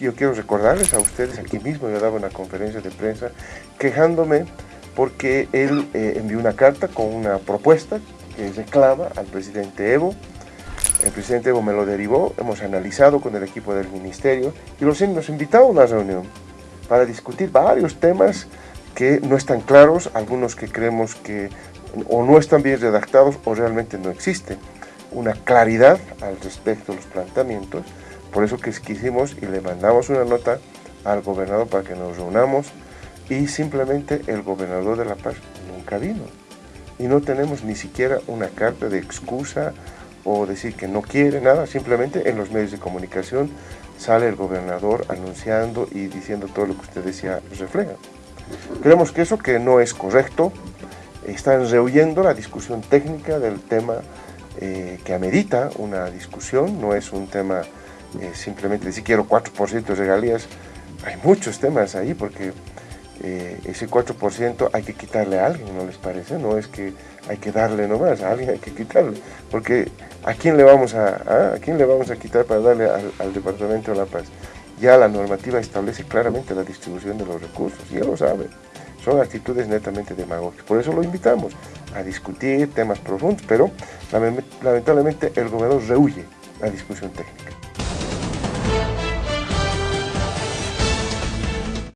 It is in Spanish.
yo quiero recordarles a ustedes, aquí mismo yo daba una conferencia de prensa quejándome porque él eh, envió una carta con una propuesta que reclama al presidente Evo. El presidente Evo me lo derivó, hemos analizado con el equipo del ministerio y los nos invitado a una reunión para discutir varios temas que no están claros, algunos que creemos que o no están bien redactados o realmente no existe una claridad al respecto de los planteamientos, por eso que quisimos y le mandamos una nota al gobernador para que nos reunamos y simplemente el gobernador de La Paz nunca vino. Y no tenemos ni siquiera una carta de excusa o decir que no quiere nada, simplemente en los medios de comunicación sale el gobernador anunciando y diciendo todo lo que usted decía refleja. Creemos que eso que no es correcto, están rehuyendo la discusión técnica del tema eh, que amerita una discusión, no es un tema eh, simplemente decir quiero 4% de regalías, hay muchos temas ahí porque eh, ese 4% hay que quitarle a alguien, ¿no les parece? No es que hay que darle nomás, a alguien hay que quitarle, porque ¿a quién le vamos a, ¿a quién le vamos a quitar para darle al, al, Departamento de La Paz? Ya la normativa establece claramente la distribución de los recursos, ya lo sabe. Son actitudes netamente demagógicas. Por eso lo invitamos a discutir temas profundos, pero lamentablemente el gobernador rehuye la discusión técnica.